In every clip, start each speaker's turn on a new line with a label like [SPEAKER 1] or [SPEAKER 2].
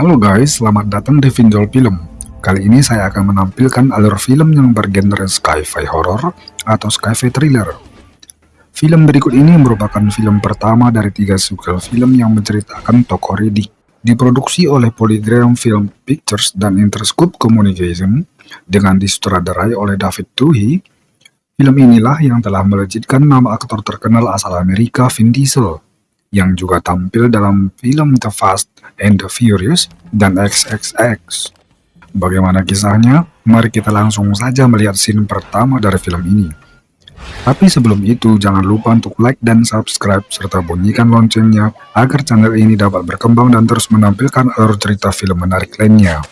[SPEAKER 1] Halo guys, selamat datang di Vinjol Film. Kali ini saya akan menampilkan alur film yang bergenre sci-fi horror atau sci-fi thriller. Film berikut ini merupakan film pertama dari tiga sequel film yang menceritakan tokoh Riddick. Diproduksi oleh Polygram Film Pictures dan Interscope Communication dengan disutradarai oleh David Twohy. Film inilah yang telah melejitkan nama aktor terkenal asal Amerika Vin Diesel yang juga tampil dalam film The Fast and the Furious dan XXX. Bagaimana kisahnya? Mari kita langsung saja melihat scene pertama dari film ini. Tapi sebelum itu, jangan lupa untuk like dan subscribe, serta bunyikan loncengnya agar channel ini dapat berkembang dan terus menampilkan alur cerita film menarik lainnya.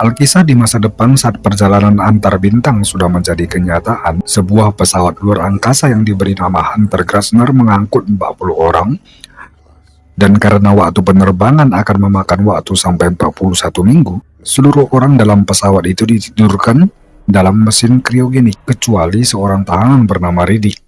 [SPEAKER 1] Alkisah di masa depan saat perjalanan antar bintang sudah menjadi kenyataan, sebuah pesawat luar angkasa yang diberi nama Hunter Grasner mengangkut 40 orang, dan karena waktu penerbangan akan memakan waktu sampai 41 minggu, seluruh orang dalam pesawat itu ditidurkan dalam mesin kriogenik, kecuali seorang tahanan bernama Riddick.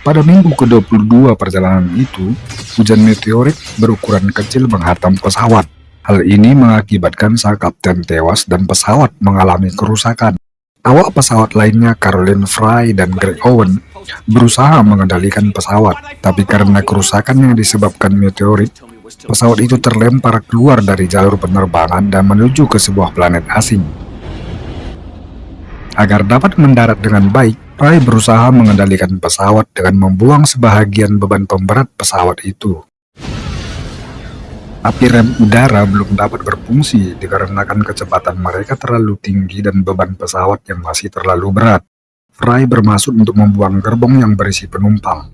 [SPEAKER 1] Pada minggu ke-22 perjalanan itu, hujan meteorit berukuran kecil menghantam pesawat. Hal ini mengakibatkan sang kapten tewas dan pesawat mengalami kerusakan. Awak pesawat lainnya Caroline Fry dan Greg Owen berusaha mengendalikan pesawat, tapi karena kerusakan yang disebabkan meteorit, pesawat itu terlempar keluar dari jalur penerbangan dan menuju ke sebuah planet asing. Agar dapat mendarat dengan baik, Fry berusaha mengendalikan pesawat dengan membuang sebahagian beban pemberat pesawat itu. Tapi rem udara belum dapat berfungsi dikarenakan kecepatan mereka terlalu tinggi dan beban pesawat yang masih terlalu berat. Fry bermaksud untuk membuang gerbong yang berisi penumpang.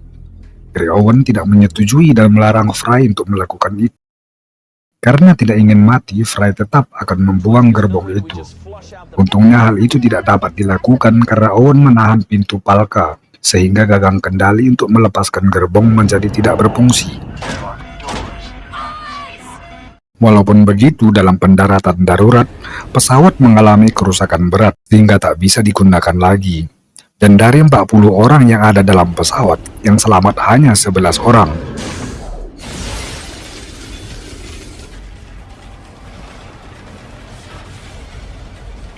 [SPEAKER 1] Gary Owen tidak menyetujui dan melarang Fry untuk melakukan itu. Karena tidak ingin mati, Fry tetap akan membuang gerbong itu. Untungnya hal itu tidak dapat dilakukan karena Owen menahan pintu palka, sehingga gagang kendali untuk melepaskan gerbong menjadi tidak berfungsi. Walaupun begitu, dalam pendaratan darurat, pesawat mengalami kerusakan berat sehingga tak bisa digunakan lagi. Dan dari 40 orang yang ada dalam pesawat, yang selamat hanya 11 orang.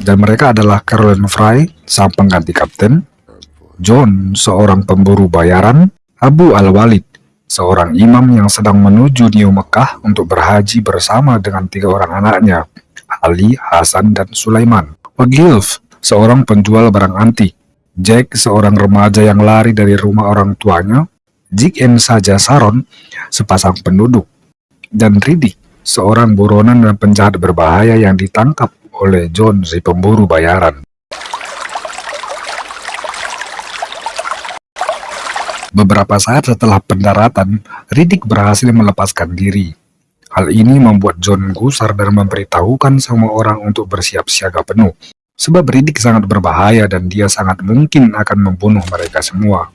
[SPEAKER 1] Dan mereka adalah Caroline Fry, sang pengganti kapten, John, seorang pemburu bayaran, Abu Al-Walid, seorang imam yang sedang menuju New Mekah untuk berhaji bersama dengan tiga orang anaknya, Ali, Hasan, dan Sulaiman. Wagilf, seorang penjual barang antik. Jack, seorang remaja yang lari dari rumah orang tuanya. Jik and Saja Saron, sepasang penduduk. Dan Riddick, seorang buronan dan penjahat berbahaya yang ditangkap oleh John si pemburu bayaran. Beberapa saat setelah pendaratan, Riddick berhasil melepaskan diri. Hal ini membuat John gusar dan memberitahukan semua orang untuk bersiap siaga penuh. Sebab Riddick sangat berbahaya dan dia sangat mungkin akan membunuh mereka semua.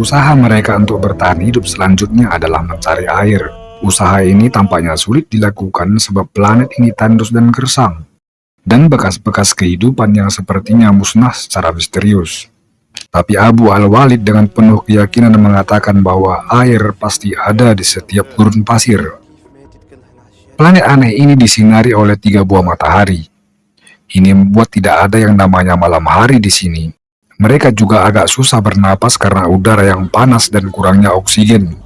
[SPEAKER 1] Usaha mereka untuk bertahan hidup selanjutnya adalah mencari air. Usaha ini tampaknya sulit dilakukan sebab planet ini tandus dan gersang dan bekas-bekas kehidupan yang sepertinya musnah secara misterius. Tapi Abu Al-Walid dengan penuh keyakinan mengatakan bahwa air pasti ada di setiap gurun pasir. Planet aneh ini disinari oleh tiga buah matahari. Ini membuat tidak ada yang namanya malam hari di sini. Mereka juga agak susah bernapas karena udara yang panas dan kurangnya oksigen.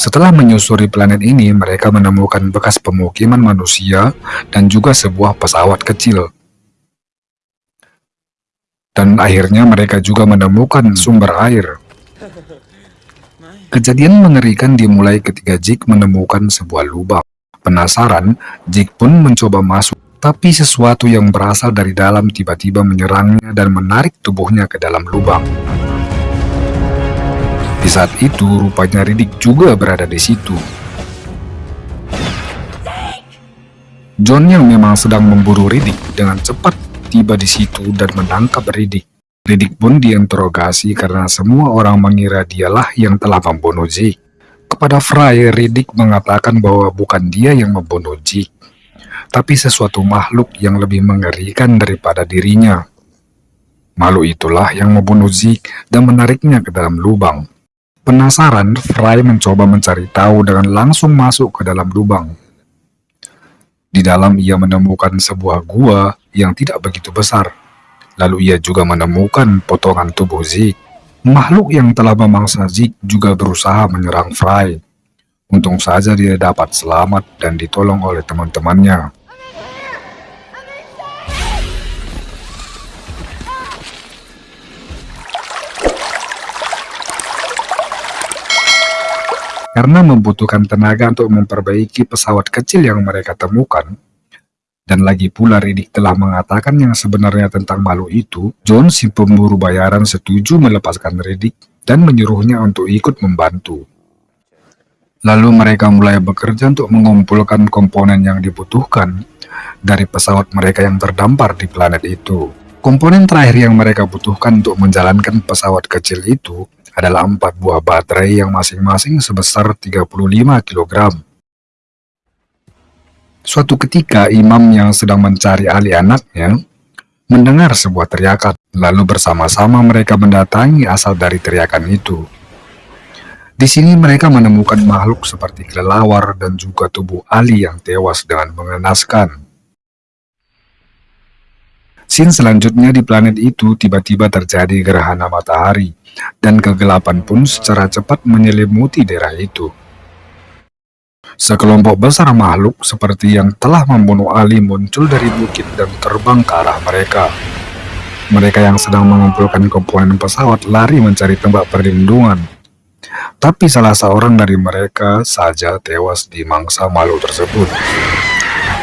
[SPEAKER 1] Setelah menyusuri planet ini, mereka menemukan bekas pemukiman manusia dan juga sebuah pesawat kecil. Dan akhirnya mereka juga menemukan sumber air. Kejadian mengerikan dimulai ketika Jake menemukan sebuah lubang. Penasaran, Jake pun mencoba masuk, tapi sesuatu yang berasal dari dalam tiba-tiba menyerangnya dan menarik tubuhnya ke dalam lubang. Saat itu, rupanya Riddick juga berada di situ. John yang memang sedang memburu Riddick dengan cepat tiba di situ dan menangkap Riddick. Riddick pun diinterogasi karena semua orang mengira dialah yang telah membunuh Zeke. Kepada Fry, Riddick mengatakan bahwa bukan dia yang membunuh Jig, tapi sesuatu makhluk yang lebih mengerikan daripada dirinya. Makhluk itulah yang membunuh Zeke dan menariknya ke dalam lubang. Penasaran, Fry mencoba mencari tahu dengan langsung masuk ke dalam lubang. Di dalam ia menemukan sebuah gua yang tidak begitu besar. Lalu ia juga menemukan potongan tubuh Zeke. Makhluk yang telah memangsa Zeke juga berusaha menyerang Fry. Untung saja dia dapat selamat dan ditolong oleh teman-temannya. Karena membutuhkan tenaga untuk memperbaiki pesawat kecil yang mereka temukan, dan lagi pula Riddick telah mengatakan yang sebenarnya tentang malu itu, John si pemburu bayaran setuju melepaskan Riddick dan menyuruhnya untuk ikut membantu. Lalu mereka mulai bekerja untuk mengumpulkan komponen yang dibutuhkan dari pesawat mereka yang terdampar di planet itu. Komponen terakhir yang mereka butuhkan untuk menjalankan pesawat kecil itu adalah empat buah baterai yang masing-masing sebesar 35 kg. Suatu ketika imam yang sedang mencari ahli anaknya mendengar sebuah teriakan, lalu bersama-sama mereka mendatangi asal dari teriakan itu. Di sini mereka menemukan makhluk seperti kelelawar dan juga tubuh Ali yang tewas dengan mengenaskan. Scene selanjutnya di planet itu tiba-tiba terjadi gerhana matahari, dan kegelapan pun secara cepat menyelimuti daerah itu. Sekelompok besar makhluk seperti yang telah membunuh Ali muncul dari bukit dan terbang ke arah mereka. Mereka yang sedang mengumpulkan komponen pesawat lari mencari tempat perlindungan. Tapi salah seorang dari mereka saja tewas di mangsa makhluk tersebut.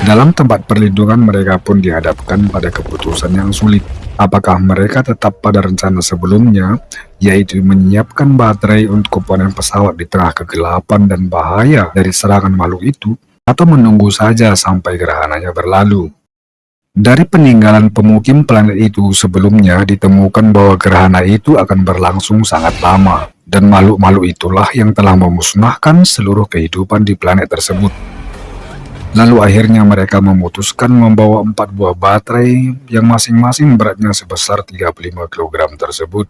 [SPEAKER 1] Dalam tempat perlindungan mereka pun dihadapkan pada keputusan yang sulit. Apakah mereka tetap pada rencana sebelumnya, yaitu menyiapkan baterai untuk komponen pesawat di tengah kegelapan dan bahaya dari serangan makhluk itu, atau menunggu saja sampai gerhananya berlalu? Dari peninggalan pemukim planet itu sebelumnya ditemukan bahwa gerhana itu akan berlangsung sangat lama, dan makhluk-makhluk itulah yang telah memusnahkan seluruh kehidupan di planet tersebut. Lalu akhirnya mereka memutuskan membawa empat buah baterai yang masing-masing beratnya sebesar 35 kg tersebut.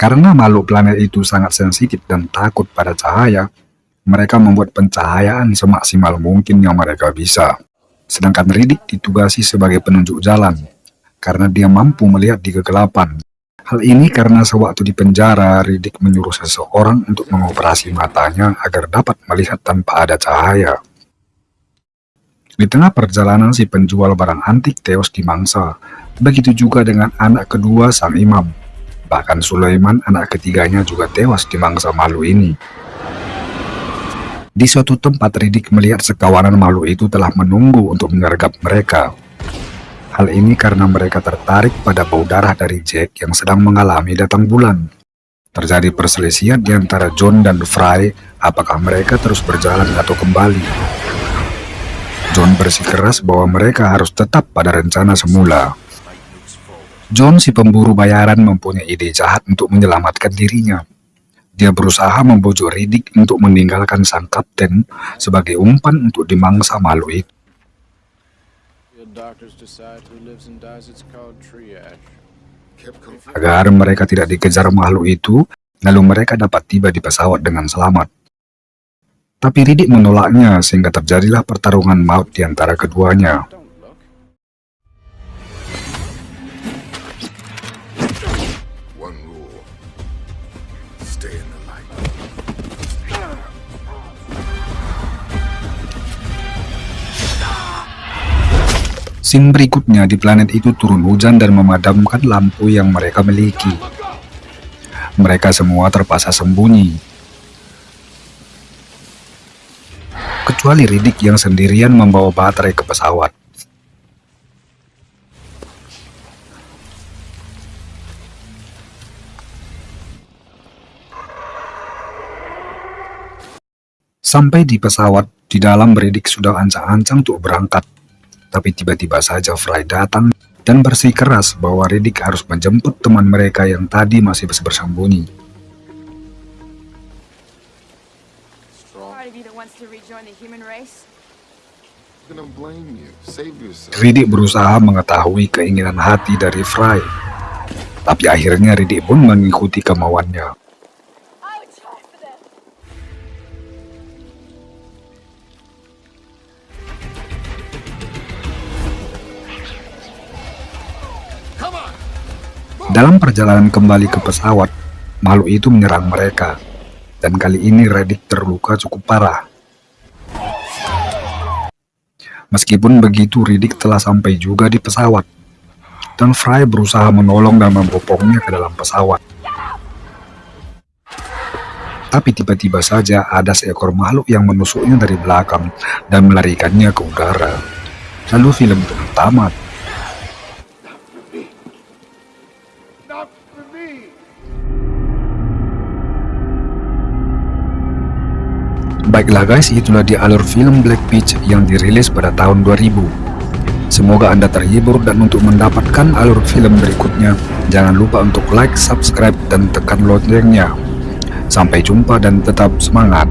[SPEAKER 1] Karena makhluk planet itu sangat sensitif dan takut pada cahaya, mereka membuat pencahayaan semaksimal mungkin yang mereka bisa. Sedangkan Riddick ditugasi sebagai penunjuk jalan, karena dia mampu melihat di kegelapan. Hal ini karena sewaktu di penjara, Riddick menyuruh seseorang untuk mengoperasi matanya agar dapat melihat tanpa ada cahaya. Di tengah perjalanan si penjual barang antik tewas di mangsa. Begitu juga dengan anak kedua sang imam. Bahkan Sulaiman anak ketiganya juga tewas di mangsa malu ini. Di suatu tempat Ridik melihat sekawanan malu itu telah menunggu untuk menyergap mereka. Hal ini karena mereka tertarik pada bau darah dari Jack yang sedang mengalami datang bulan. Terjadi perselisihan di antara John dan Fry, apakah mereka terus berjalan atau kembali. John bersikeras bahwa mereka harus tetap pada rencana semula. John si pemburu bayaran mempunyai ide jahat untuk menyelamatkan dirinya. Dia berusaha membujuk Riddick untuk meninggalkan sang kapten sebagai umpan untuk dimangsa malu itu. Agar mereka tidak dikejar makhluk itu, lalu mereka dapat tiba di pesawat dengan selamat. Tapi Riddick menolaknya sehingga terjadilah pertarungan maut di antara keduanya. Scene berikutnya di planet itu turun hujan dan memadamkan lampu yang mereka miliki. Mereka semua terpaksa sembunyi kecuali Riddick yang sendirian membawa baterai ke pesawat. Sampai di pesawat, di dalam Riddick sudah ancang-ancang untuk berangkat. Tapi tiba-tiba saja Fry datang dan bersikeras bahwa Riddick harus menjemput teman mereka yang tadi masih bersembunyi. Riddick berusaha mengetahui keinginan hati dari Fry. Tapi akhirnya Riddick pun mengikuti kemauannya. Dalam perjalanan kembali ke pesawat, makhluk itu menyerang mereka. Dan kali ini Riddick terluka cukup parah. Meskipun begitu, Riddick telah sampai juga di pesawat. Dan Fry berusaha menolong dan membopongnya ke dalam pesawat. Tapi tiba-tiba saja ada seekor makhluk yang menusuknya dari belakang dan melarikannya ke udara. Lalu film itu tamat. Baiklah guys, itulah di alur film Black Peach yang dirilis pada tahun 2000. Semoga Anda terhibur dan untuk mendapatkan alur film berikutnya, jangan lupa untuk like, subscribe, dan tekan loncengnya. Sampai jumpa dan tetap semangat.